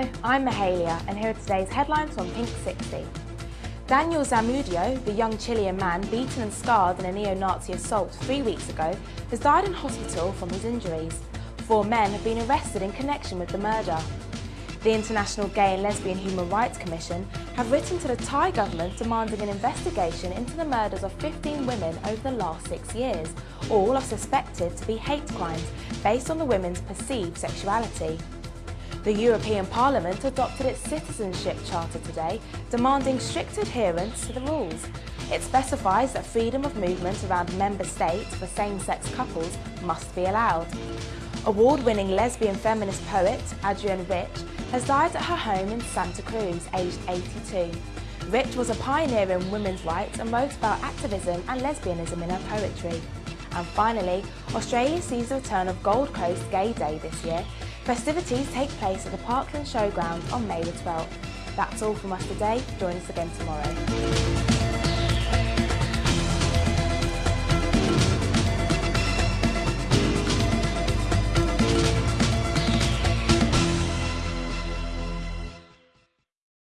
I'm Mahalia and here are today's headlines from Pink 60. Daniel Zamudio, the young Chilean man beaten and scarred in a neo-Nazi assault three weeks ago, has died in hospital from his injuries. Four men have been arrested in connection with the murder. The International Gay and Lesbian Human Rights Commission have written to the Thai government demanding an investigation into the murders of 15 women over the last six years. All are suspected to be hate crimes based on the women's perceived sexuality. The European Parliament adopted its Citizenship Charter today, demanding strict adherence to the rules. It specifies that freedom of movement around member states for same-sex couples must be allowed. Award-winning lesbian feminist poet Adrienne Rich has died at her home in Santa Cruz, aged 82. Rich was a pioneer in women's rights and wrote about activism and lesbianism in her poetry. And finally, Australia sees the return of Gold Coast Gay Day this year. Festivities take place at the Parkland Showground on May the 12th. That's all from us today. Join us again tomorrow.